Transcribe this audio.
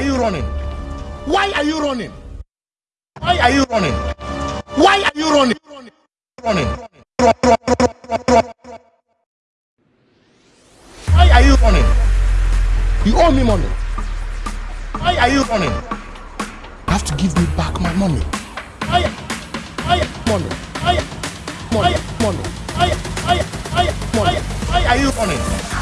Are you running? Why are you running? Why are you running? Why are you running? Running. Why are you running? You owe me money. Why are you running? You have to give me back my money. Why? Why? Money. Why? Money. Money. Why? Why? Why? Money. Why are you running?